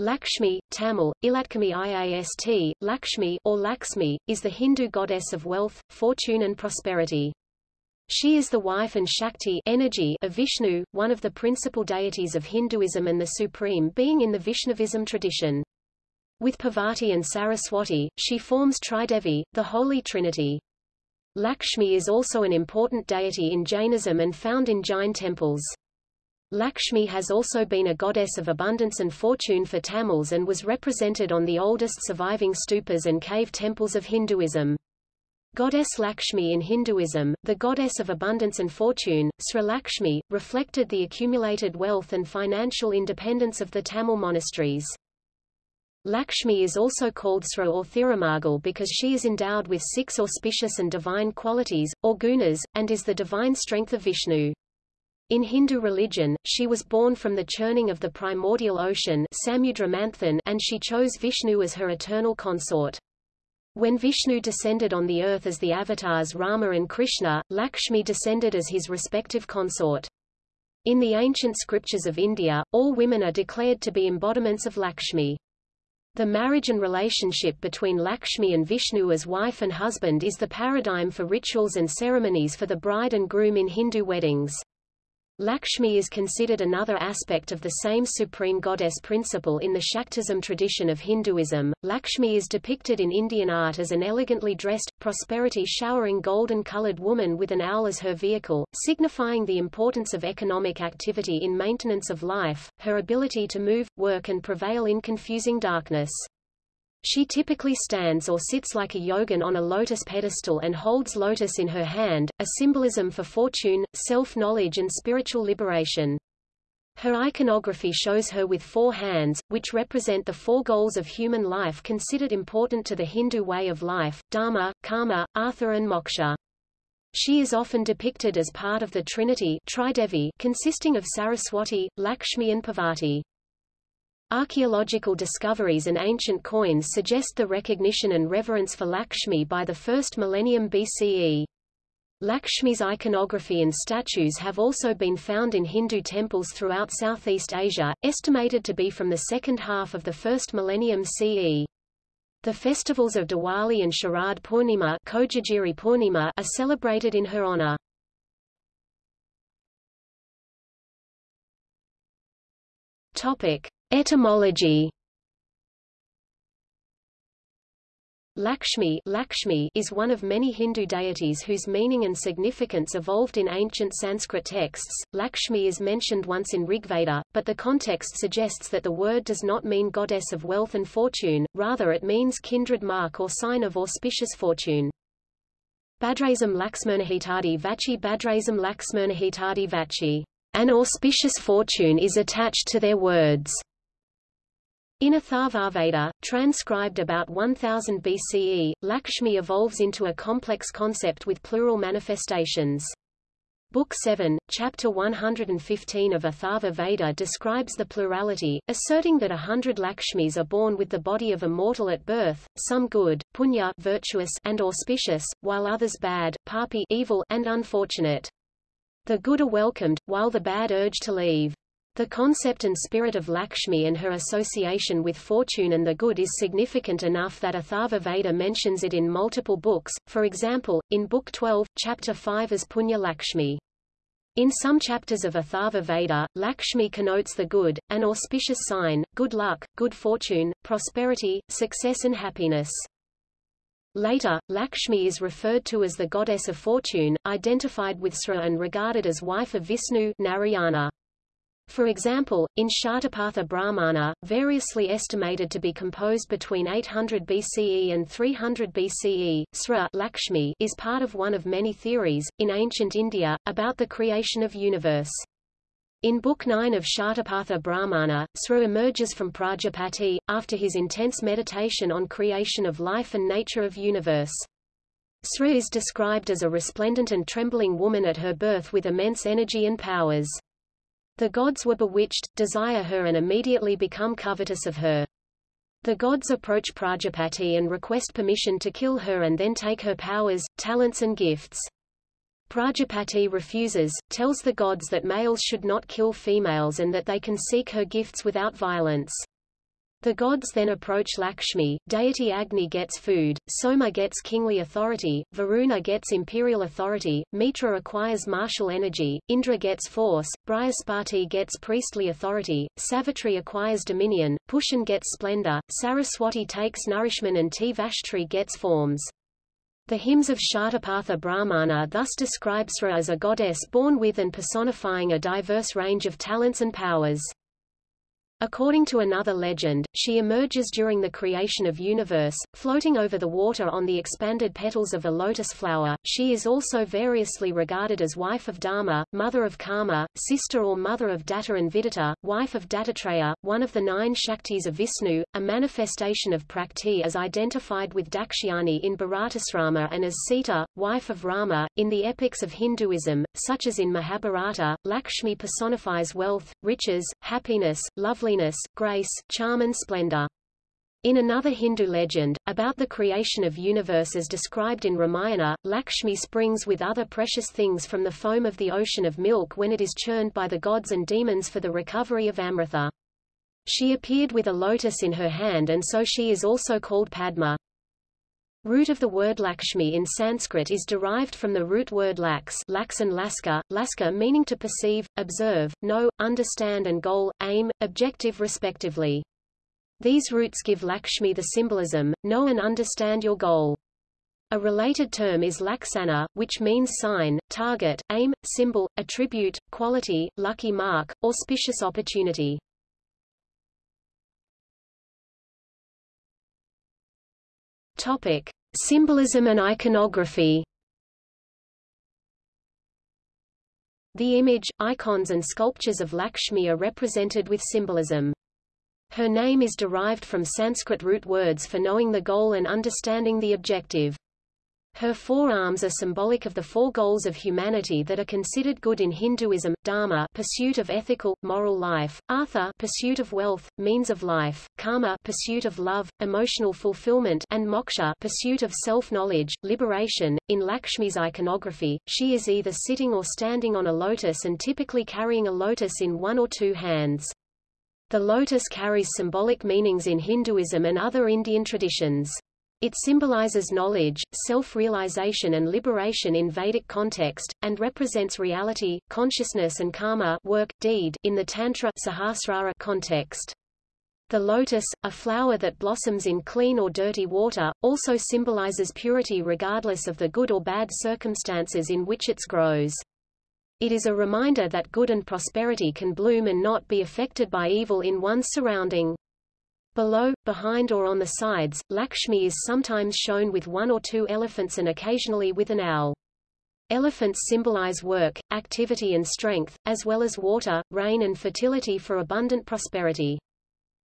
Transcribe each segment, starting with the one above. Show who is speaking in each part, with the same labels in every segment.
Speaker 1: Lakshmi, Tamil, Ilatkami Iast, Lakshmi, or Laxmi, is the Hindu goddess of wealth, fortune and prosperity. She is the wife and Shakti energy of Vishnu, one of the principal deities of Hinduism and the supreme being in the Vaishnavism tradition. With Parvati and Saraswati, she forms Tridevi, the Holy Trinity. Lakshmi is also an important deity in Jainism and found in Jain temples. Lakshmi has also been a goddess of abundance and fortune for Tamils and was represented on the oldest surviving stupas and cave temples of Hinduism. Goddess Lakshmi in Hinduism, the goddess of abundance and fortune, Sri Lakshmi, reflected the accumulated wealth and financial independence of the Tamil monasteries. Lakshmi is also called Sra or Thirumagal because she is endowed with six auspicious and divine qualities, or gunas, and is the divine strength of Vishnu. In Hindu religion, she was born from the churning of the primordial ocean and she chose Vishnu as her eternal consort. When Vishnu descended on the earth as the avatars Rama and Krishna, Lakshmi descended as his respective consort. In the ancient scriptures of India, all women are declared to be embodiments of Lakshmi. The marriage and relationship between Lakshmi and Vishnu as wife and husband is the paradigm for rituals and ceremonies for the bride and groom in Hindu weddings. Lakshmi is considered another aspect of the same supreme goddess principle in the Shaktism tradition of Hinduism. Lakshmi is depicted in Indian art as an elegantly dressed, prosperity-showering golden-colored woman with an owl as her vehicle, signifying the importance of economic activity in maintenance of life, her ability to move, work and prevail in confusing darkness. She typically stands or sits like a yogin on a lotus pedestal and holds lotus in her hand, a symbolism for fortune, self-knowledge and spiritual liberation. Her iconography shows her with four hands, which represent the four goals of human life considered important to the Hindu way of life, dharma, karma, artha and moksha. She is often depicted as part of the Trinity consisting of Saraswati, Lakshmi and Parvati. Archaeological discoveries and ancient coins suggest the recognition and reverence for Lakshmi by the first millennium BCE. Lakshmi's iconography and statues have also been found in Hindu temples throughout Southeast Asia, estimated to be from the second half of the first millennium CE. The festivals of Diwali and Sharad Purnima, Purnima are celebrated in her honor. Topic: Etymology Lakshmi, Lakshmi is one of many Hindu deities whose meaning and significance evolved in ancient Sanskrit texts. Lakshmi is mentioned once in Rigveda, but the context suggests that the word does not mean goddess of wealth and fortune, rather it means kindred mark or sign of auspicious fortune. Badrasam Laxmernahitadi Vachi Badrasam Laxmernahitadi Vachi. An auspicious fortune is attached to their words. In Atharvaveda, transcribed about 1000 BCE, Lakshmi evolves into a complex concept with plural manifestations. Book 7, Chapter 115 of Atharva Veda describes the plurality, asserting that a hundred Lakshmis are born with the body of a mortal at birth, some good, punya virtuous and auspicious, while others bad, papi evil and unfortunate. The good are welcomed, while the bad urge to leave. The concept and spirit of Lakshmi and her association with fortune and the good is significant enough that Atharva Veda mentions it in multiple books, for example, in Book 12, Chapter 5 as Punya Lakshmi. In some chapters of Atharva Veda, Lakshmi connotes the good, an auspicious sign, good luck, good fortune, prosperity, success and happiness. Later, Lakshmi is referred to as the goddess of fortune, identified with Sra and regarded as wife of Vishnu Narayana. For example, in Shatapatha Brahmana, variously estimated to be composed between 800 BCE and 300 BCE, Sra Lakshmi is part of one of many theories, in ancient India, about the creation of universe. In Book 9 of Shatapatha Brahmana, Sru emerges from Prajapati, after his intense meditation on creation of life and nature of universe. Sru is described as a resplendent and trembling woman at her birth with immense energy and powers. The gods were bewitched, desire her and immediately become covetous of her. The gods approach Prajapati and request permission to kill her and then take her powers, talents and gifts. Prajapati refuses, tells the gods that males should not kill females and that they can seek her gifts without violence. The gods then approach Lakshmi, deity Agni gets food, Soma gets kingly authority, Varuna gets imperial authority, Mitra acquires martial energy, Indra gets force, Brihaspati gets priestly authority, Savitri acquires dominion, Pushan gets splendor, Saraswati takes nourishment and Tvashtri gets forms. The hymns of Shatapatha Brahmana thus describe Sra as a goddess born with and personifying a diverse range of talents and powers. According to another legend, she emerges during the creation of universe, floating over the water on the expanded petals of a lotus flower. She is also variously regarded as wife of Dharma, mother of Karma, sister or mother of Datta and Vidita, wife of Dattatreya, one of the nine Shaktis of Vishnu, a manifestation of Prakriti as identified with Dakshayani in Bharatasrama and as Sita, wife of Rama. In the epics of Hinduism, such as in Mahabharata, Lakshmi personifies wealth, riches, happiness, loveliness loveliness, grace, charm and splendor. In another Hindu legend, about the creation of universe as described in Ramayana, Lakshmi springs with other precious things from the foam of the ocean of milk when it is churned by the gods and demons for the recovery of Amrita. She appeared with a lotus in her hand and so she is also called Padma. Root of the word Lakshmi in Sanskrit is derived from the root word lax, lax and laska, laska meaning to perceive, observe, know, understand and goal, aim, objective respectively. These roots give Lakshmi the symbolism, know and understand your goal. A related term is laksana, which means sign, target, aim, symbol, attribute, quality, lucky mark, auspicious opportunity. Topic: Symbolism and iconography. The image, icons and sculptures of Lakshmi are represented with symbolism. Her name is derived from Sanskrit root words for knowing the goal and understanding the objective. Her four arms are symbolic of the four goals of humanity that are considered good in Hinduism, dharma pursuit of ethical, moral life, artha pursuit of wealth, means of life, kama pursuit of love, emotional fulfillment and moksha pursuit of self-knowledge, liberation. In Lakshmi's iconography, she is either sitting or standing on a lotus and typically carrying a lotus in one or two hands. The lotus carries symbolic meanings in Hinduism and other Indian traditions. It symbolizes knowledge, self-realization and liberation in Vedic context, and represents reality, consciousness and karma work, deed in the Tantra Sahasrara context. The lotus, a flower that blossoms in clean or dirty water, also symbolizes purity regardless of the good or bad circumstances in which it grows. It is a reminder that good and prosperity can bloom and not be affected by evil in one's surrounding. Below, behind or on the sides, Lakshmi is sometimes shown with one or two elephants and occasionally with an owl. Elephants symbolize work, activity and strength, as well as water, rain and fertility for abundant prosperity.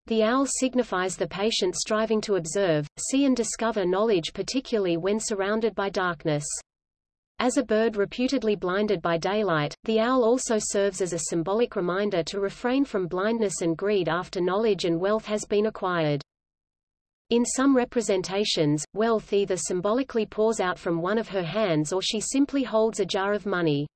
Speaker 1: The owl signifies the patient striving to observe, see and discover knowledge particularly when surrounded by darkness. As a bird reputedly blinded by daylight, the owl also serves as a symbolic reminder to refrain from blindness and greed after knowledge and wealth has been acquired. In some representations, wealth either symbolically pours out from one of her hands or she simply holds a jar of money.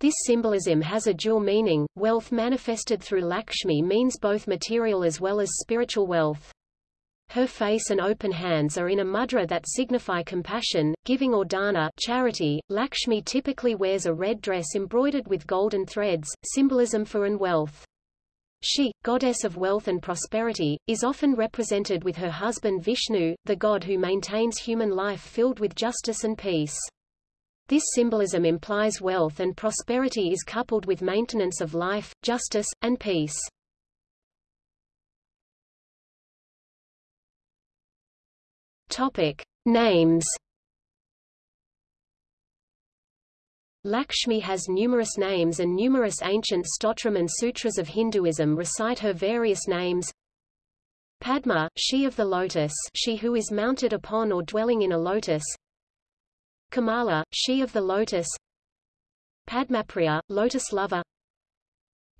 Speaker 1: This symbolism has a dual meaning. Wealth manifested through Lakshmi means both material as well as spiritual wealth. Her face and open hands are in a mudra that signify compassion, giving or dana charity. Lakshmi typically wears a red dress embroidered with golden threads, symbolism for and wealth. She, goddess of wealth and prosperity, is often represented with her husband Vishnu, the god who maintains human life filled with justice and peace. This symbolism implies wealth and prosperity is coupled with maintenance of life, justice, and peace. Topic: Names. Lakshmi has numerous names and numerous ancient stotram and sutras of Hinduism recite her various names. Padma, she of the lotus she who is mounted upon or dwelling in a lotus. Kamala, she of the lotus. Padmapriya, lotus lover.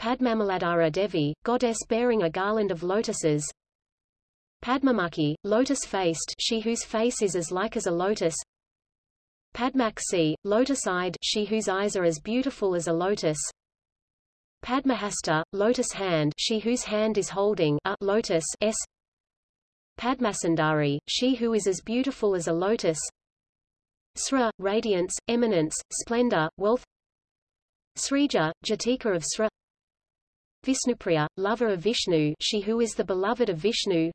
Speaker 1: Padmamaladhara Devi, goddess bearing a garland of lotuses. Padmamukhi, lotus-faced she whose face is as like as a lotus. Padmaksi, lotus-eyed she whose eyes are as beautiful as a lotus. Padmahasta, lotus hand she whose hand is holding a lotus s. Padmasundari, she who is as beautiful as a lotus. Sra, radiance, eminence, splendor, wealth. Srija, Jatika of Sra. Vishnupriya, lover of Vishnu she who is the beloved of Vishnu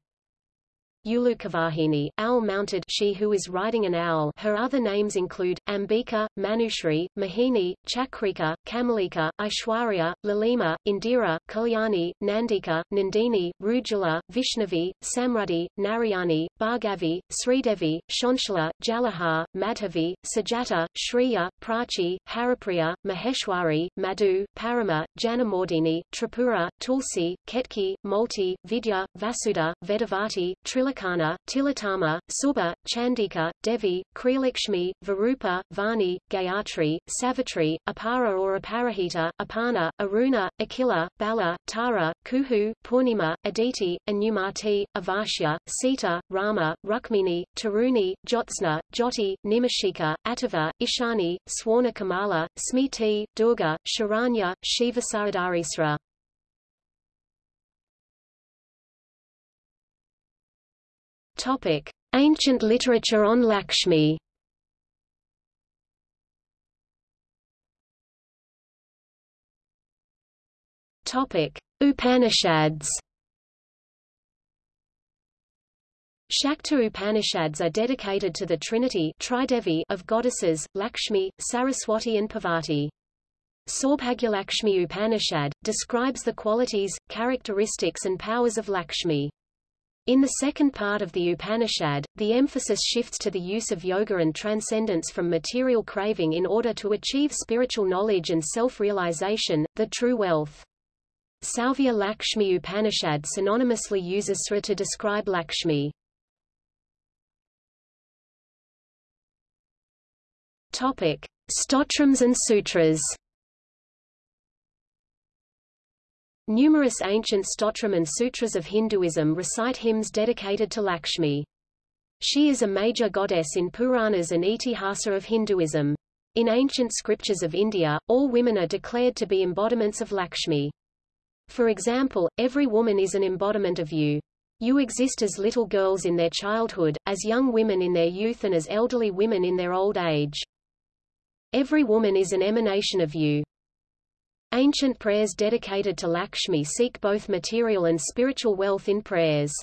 Speaker 1: Ulukavahini, owl-mounted she who is riding an owl. Her other names include, Ambika, Manushri, Mahini, Chakrika, Kamalika, Aishwarya, Lalima, Indira, Kalyani, Nandika, Nandini, Rujula, Vishnavi, Samrudhi, Narayani, Bhargavi, Sridevi, Shanshala, Jalahar, Madhavi, Sajata, Shriya, Prachi, Haripriya, Maheshwari, Madhu, Parama, Janamordini, Tripura, Tulsi, Ketki, Malti, Vidya, Vasudha, Vedavati, Trilakshmi Tilakana, Tilatama, Subha, Chandika, Devi, Kriyalakshmi, Varupa, Vani, Gayatri, Savitri, Apara or Aparahita, Apana, Aruna, Akila, Bala, Tara, Kuhu, Purnima, Aditi, Anumati, Avashya, Sita, Rama, Rukmini, Taruni, Jyotsna, Jyoti, Nimashika, Atava, Ishani, Swarna Kamala, Smiti, Durga, Sharanya, Shiva Saradarisra. Topic: Ancient literature on Lakshmi. Topic: Upanishads. Shakta Upanishads are dedicated to the Trinity Tridevi of goddesses, Lakshmi, Saraswati and Parvati. Saubhagyalakshmi Upanishad, describes the qualities, characteristics and powers of Lakshmi. In the second part of the Upanishad, the emphasis shifts to the use of yoga and transcendence from material craving in order to achieve spiritual knowledge and self-realization, the true wealth. Sauvya Lakshmi Upanishad synonymously uses Sra to describe Lakshmi. Topic: Stotrams and Sutras. Numerous ancient stotram and sutras of Hinduism recite hymns dedicated to Lakshmi. She is a major goddess in Puranas and Itihasa of Hinduism. In ancient scriptures of India, all women are declared to be embodiments of Lakshmi. For example, every woman is an embodiment of you. You exist as little girls in their childhood, as young women in their youth and as elderly women in their old age. Every woman is an emanation of you. Ancient prayers dedicated to Lakshmi seek both material and spiritual wealth in prayers.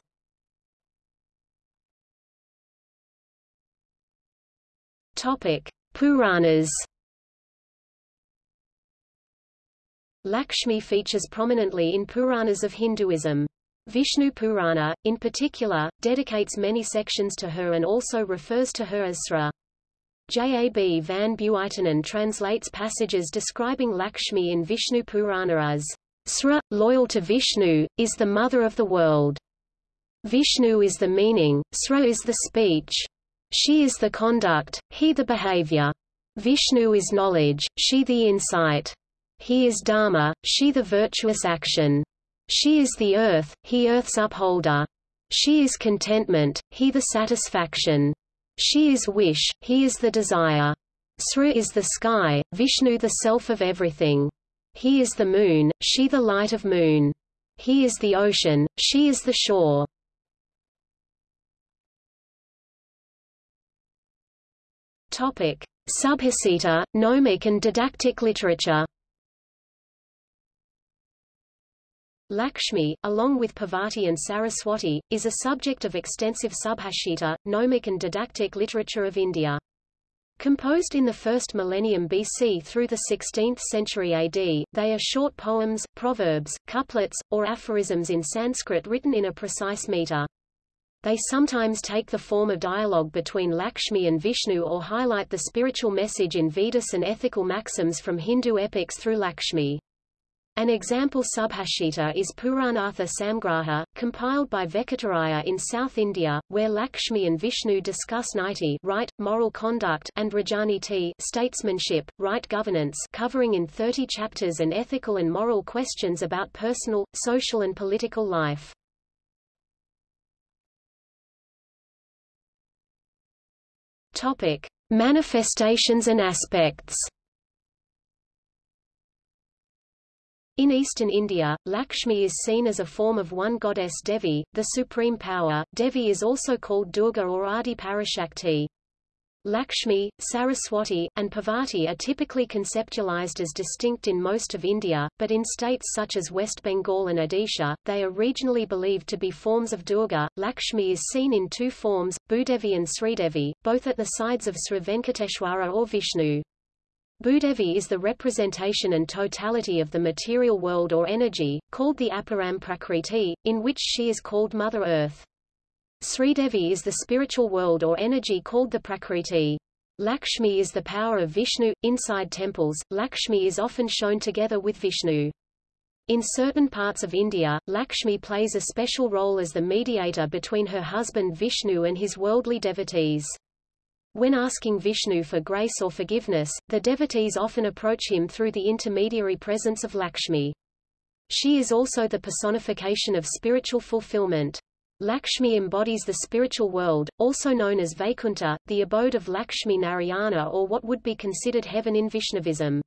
Speaker 1: Topic: Puranas. Lakshmi features prominently in Puranas of Hinduism. Vishnu Purana, in particular, dedicates many sections to her and also refers to her as Sra. J. A. B. van Buitenen translates passages describing Lakshmi in Vishnu Purana as Sra, loyal to Vishnu, is the mother of the world. Vishnu is the meaning, Sra is the speech. She is the conduct, he the behavior. Vishnu is knowledge, she the insight. He is Dharma, she the virtuous action. She is the earth, he earth's upholder. She is contentment, he the satisfaction. She is wish, he is the desire. Sra is the sky, Vishnu the self of everything. He is the moon, she the light of moon. He is the ocean, she is the shore. Topic: Subhasita, gnomic and didactic literature. Lakshmi, along with Parvati and Saraswati, is a subject of extensive subhashita, gnomic and didactic literature of India. Composed in the first millennium BC through the 16th century AD, they are short poems, proverbs, couplets, or aphorisms in Sanskrit written in a precise meter. They sometimes take the form of dialogue between Lakshmi and Vishnu or highlight the spiritual message in Vedas and ethical maxims from Hindu epics through Lakshmi. An example subhashita is Puranartha Samgraha, compiled by Vekataraya in South India, where Lakshmi and Vishnu discuss niti right, moral conduct and rajaniti statesmanship, right governance covering in 30 chapters and ethical and moral questions about personal, social and political life. Topic. Manifestations and aspects In eastern India, Lakshmi is seen as a form of one goddess Devi, the supreme power. Devi is also called Durga or Adi Parashakti. Lakshmi, Saraswati, and Parvati are typically conceptualized as distinct in most of India, but in states such as West Bengal and Odisha, they are regionally believed to be forms of Durga. Lakshmi is seen in two forms, Bhudevi and Sridevi, both at the sides of Sri Venkateshwara or Vishnu. Bhudevi is the representation and totality of the material world or energy, called the Aparam Prakriti, in which she is called Mother Earth. Sridevi is the spiritual world or energy called the Prakriti. Lakshmi is the power of Vishnu. Inside temples, Lakshmi is often shown together with Vishnu. In certain parts of India, Lakshmi plays a special role as the mediator between her husband Vishnu and his worldly devotees. When asking Vishnu for grace or forgiveness, the devotees often approach him through the intermediary presence of Lakshmi. She is also the personification of spiritual fulfillment. Lakshmi embodies the spiritual world, also known as Vaikuntha, the abode of Lakshmi Narayana or what would be considered heaven in Vaishnavism.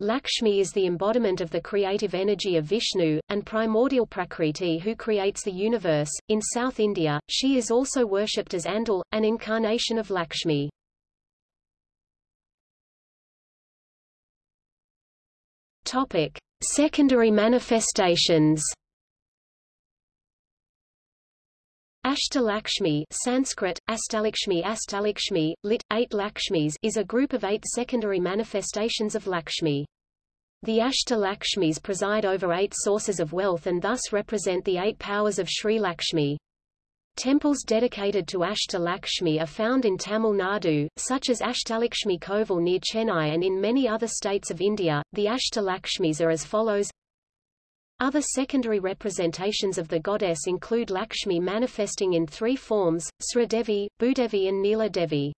Speaker 1: Lakshmi is the embodiment of the creative energy of Vishnu, and primordial Prakriti who creates the universe. In South India, she is also worshipped as Andal, an incarnation of Lakshmi. Topic. Secondary manifestations Ashtalakshmi Sanskrit, Astalakshmi Astalakshmi, lit. Eight Lakshmis is a group of eight secondary manifestations of Lakshmi. The Ashtalakshmis preside over eight sources of wealth and thus represent the eight powers of Sri Lakshmi. Temples dedicated to Ashtalakshmi are found in Tamil Nadu, such as Ashtalakshmi Kovil near Chennai and in many other states of India. The Ashtalakshmis are as follows other secondary representations of the goddess include Lakshmi manifesting in three forms, Sridevi, Bhudevi and Neela Devi.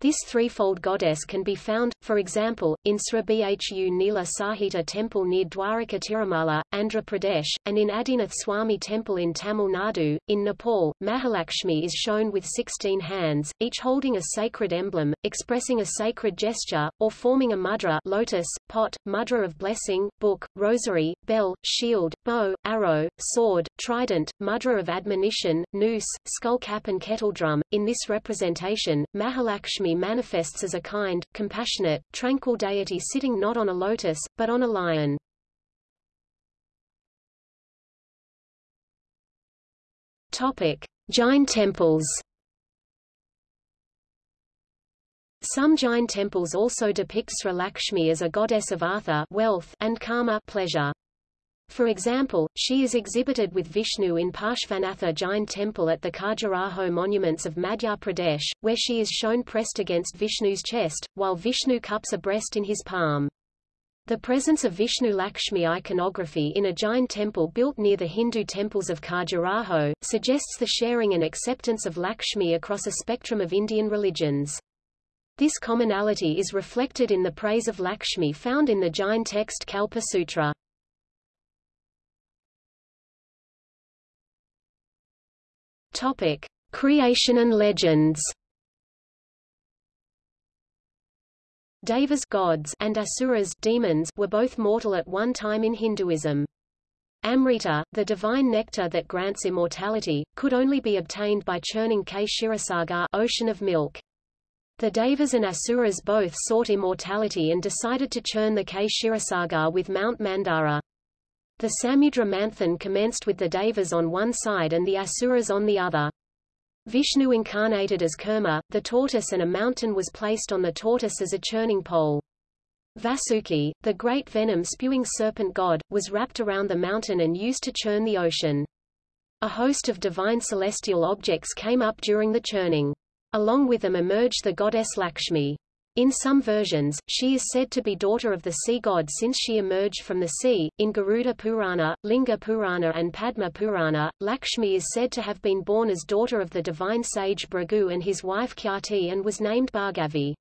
Speaker 1: This threefold goddess can be found, for example, in Sri Bhu Nila Sahita temple near Dwaraka Tirumala, Andhra Pradesh, and in Adinath Swami temple in Tamil Nadu. In Nepal, Mahalakshmi is shown with 16 hands, each holding a sacred emblem, expressing a sacred gesture, or forming a mudra lotus, pot, mudra of blessing, book, rosary, bell, shield, bow, arrow, sword, trident, mudra of admonition, noose, skull cap and kettledrum. In this representation, Mahalakshmi manifests as a kind, compassionate, tranquil deity sitting not on a lotus, but on a lion. Topic: Jain temples. Some Jain temples also depict Sri Lakshmi as a goddess of artha wealth and karma pleasure. For example, she is exhibited with Vishnu in Parshvanatha Jain temple at the Khajuraho monuments of Madhya Pradesh, where she is shown pressed against Vishnu's chest, while Vishnu cups a breast in his palm. The presence of Vishnu Lakshmi iconography in a Jain temple built near the Hindu temples of Khajuraho, suggests the sharing and acceptance of Lakshmi across a spectrum of Indian religions. This commonality is reflected in the praise of Lakshmi found in the Jain text Kalpa Sutra. Topic: Creation and legends. Devas gods and asuras demons were both mortal at one time in Hinduism. Amrita, the divine nectar that grants immortality, could only be obtained by churning Kshirasagar ocean of milk. The Devas and Asuras both sought immortality and decided to churn the Kshirasagar with Mount Mandara. The Samudra Manthan commenced with the Devas on one side and the Asuras on the other. Vishnu incarnated as Kurma, the tortoise and a mountain was placed on the tortoise as a churning pole. Vasuki, the great venom-spewing serpent god, was wrapped around the mountain and used to churn the ocean. A host of divine celestial objects came up during the churning. Along with them emerged the goddess Lakshmi. In some versions, she is said to be daughter of the sea god since she emerged from the sea. In Garuda Purana, Linga Purana and Padma Purana, Lakshmi is said to have been born as daughter of the divine sage Bhrigu and his wife Khyati and was named Bhargavi.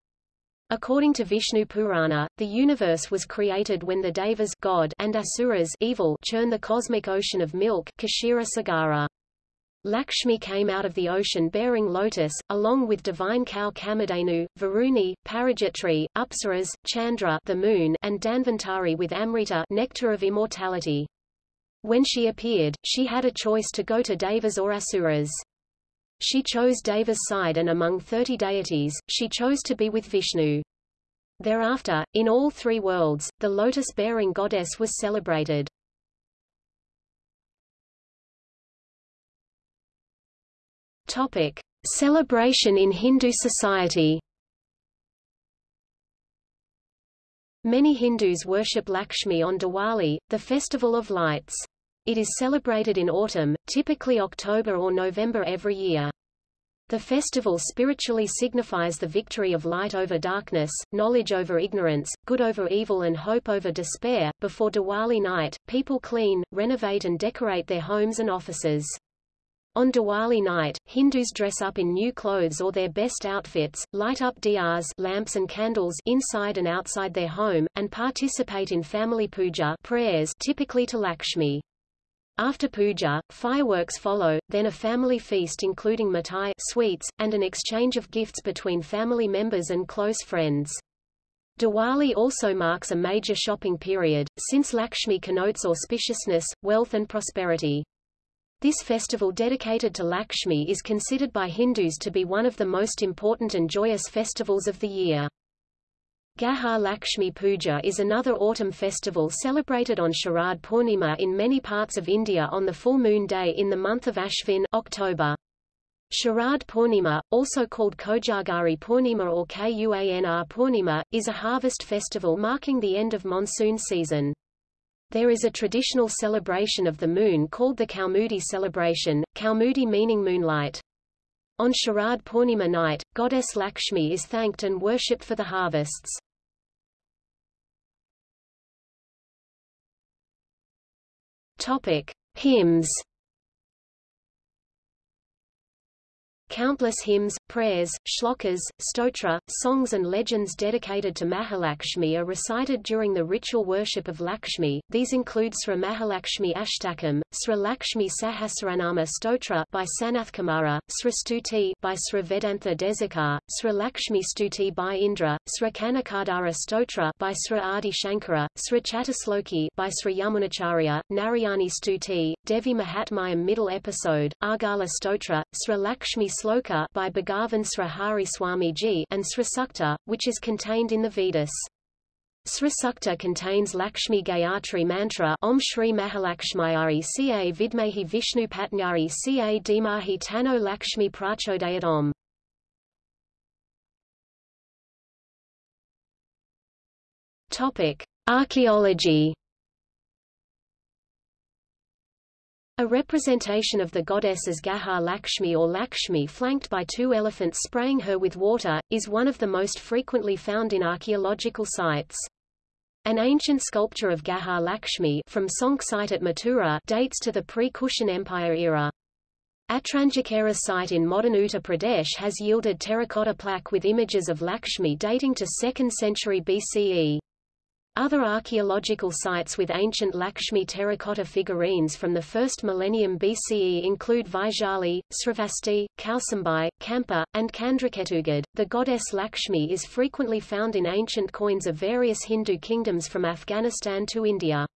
Speaker 1: According to Vishnu Purana, the universe was created when the Devas God and Asuras evil churn the cosmic ocean of milk Kshira Sagara. Lakshmi came out of the ocean bearing lotus, along with divine cow Kamadhenu, Varuni, Parajatri, Apsaras, Chandra the moon, and Dhanvantari with Amrita nectar of immortality. When she appeared, she had a choice to go to Devas or Asuras. She chose Deva's side and among thirty deities, she chose to be with Vishnu. Thereafter, in all three worlds, the lotus-bearing goddess was celebrated. Topic: Celebration in Hindu society. Many Hindus worship Lakshmi on Diwali, the festival of lights. It is celebrated in autumn, typically October or November every year. The festival spiritually signifies the victory of light over darkness, knowledge over ignorance, good over evil and hope over despair. Before Diwali night, people clean, renovate and decorate their homes and offices. On Diwali night, Hindus dress up in new clothes or their best outfits, light up diyas lamps and candles inside and outside their home, and participate in family puja prayers typically to Lakshmi. After puja, fireworks follow, then a family feast including mithai sweets, and an exchange of gifts between family members and close friends. Diwali also marks a major shopping period, since Lakshmi connotes auspiciousness, wealth and prosperity. This festival dedicated to Lakshmi is considered by Hindus to be one of the most important and joyous festivals of the year. Gaja Lakshmi Puja is another autumn festival celebrated on Sharad Purnima in many parts of India on the full moon day in the month of Ashvin October. Sharad Purnima, also called Kojagari Purnima or Kuanr Purnima, is a harvest festival marking the end of monsoon season. There is a traditional celebration of the moon called the Kaumudi celebration, Kaumudi meaning moonlight. On Sharad Purnima night, goddess Lakshmi is thanked and worshipped for the harvests. Topic: Hymns Countless hymns, prayers, shlokas, stotra, songs and legends dedicated to Mahalakshmi are recited during the ritual worship of Lakshmi. These include Sri Mahalakshmi Ashtakam, Sri Lakshmi Sahasranama Stotra by Sanath Kumara, Sri Stuti by Sri Vedantha Desikar, Sri Lakshmi Stuti by Indra, Sri Kanakadhara Stotra by Sri Adi Shankara, Sri Chatusloki by Sri Yamunacharya, Narayani Stuti, Devi Mahatmayam Middle Episode, Argala Stotra, Sri Lakshmi Sloka by Bhagavan Srihari Swamiji and Srisukta, which is contained in the Vedas. Srisukta contains Lakshmi Gayatri mantra Om Shri Mahalakshmayari Ca Vidmehi Vishnu Patnyari Ca Dimahi Tano Lakshmi Prachodayat Om. Topic: Archaeology A representation of the goddess as Gaja Lakshmi or Lakshmi flanked by two elephants spraying her with water, is one of the most frequently found in archaeological sites. An ancient sculpture of Gaja Lakshmi from Sonk site at Mathura dates to the pre-Kushan Empire era. Atranjikera site in modern Uttar Pradesh has yielded terracotta plaque with images of Lakshmi dating to 2nd century BCE. Other archaeological sites with ancient Lakshmi terracotta figurines from the 1st millennium BCE include Vaishali, Srivasti, Kausambai, Kampa, and Kandraketugad. The goddess Lakshmi is frequently found in ancient coins of various Hindu kingdoms from Afghanistan to India.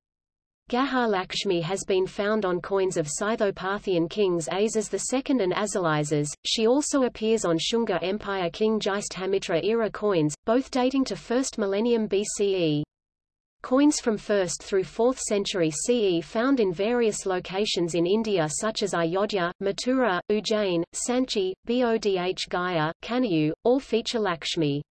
Speaker 1: Gaja Lakshmi has been found on coins of Scytho-Parthian kings Azas II and Azalizas. She also appears on Shunga Empire King Jayasthamitra era coins, both dating to 1st millennium BCE. Coins from 1st through 4th century CE found in various locations in India such as Ayodhya, Mathura, Ujjain, Sanchi, Bodh Gaya, Kanayu, all feature Lakshmi.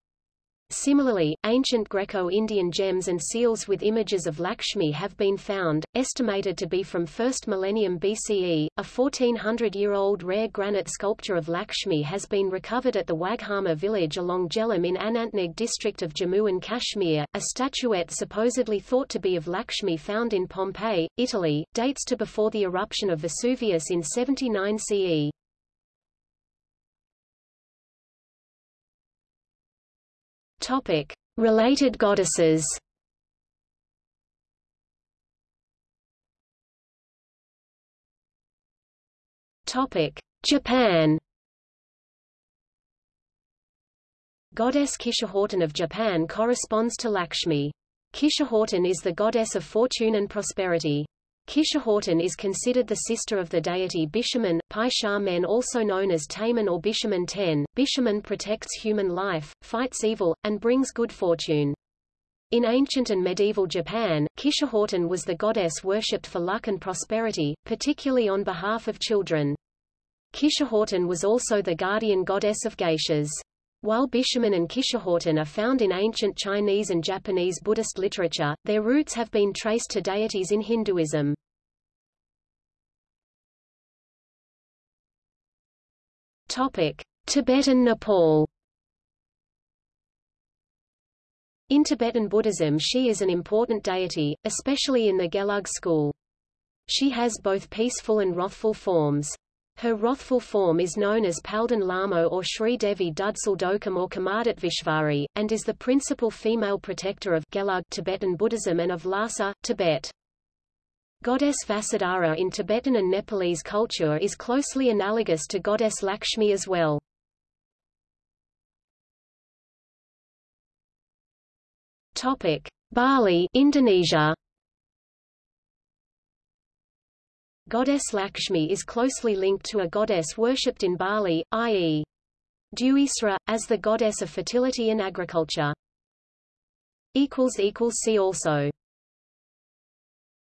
Speaker 1: Similarly, ancient Greco-Indian gems and seals with images of Lakshmi have been found, estimated to be from 1st millennium BCE. A 1400-year-old rare granite sculpture of Lakshmi has been recovered at the Waghama village along Jhelum in Anantnag district of Jammu and Kashmir. A statuette supposedly thought to be of Lakshmi found in Pompeii, Italy, dates to before the eruption of Vesuvius in 79 CE. Topic: Related goddesses. Topic: Japan. Goddess Kishihorten of Japan corresponds to Lakshmi. Kishihorten is the goddess of fortune and prosperity. Kishihorten is considered the sister of the deity Bishaman, Pai Men also known as Taman or Bishaman Ten. Bishaman protects human life, fights evil, and brings good fortune. In ancient and medieval Japan, Kishihorten was the goddess worshipped for luck and prosperity, particularly on behalf of children. Kishihorten was also the guardian goddess of geishas. While Bishaman and Kishihorten are found in ancient Chinese and Japanese Buddhist literature, their roots have been traced to deities in Hinduism. Topic: Tibetan Nepal. In Tibetan Buddhism she is an important deity, especially in the Gelug school. She has both peaceful and wrathful forms. Her wrathful form is known as Palden Lamo or Sri Devi Dudsal Dokam or Vishvari, and is the principal female protector of Gelug Tibetan Buddhism and of Lhasa, Tibet. Goddess Vasudhara in Tibetan and Nepalese culture is closely analogous to goddess Lakshmi as well. Topic: Bali, Indonesia. Goddess Lakshmi is closely linked to a goddess worshipped in Bali, i.e. Dewasri, as the goddess of fertility and agriculture. See also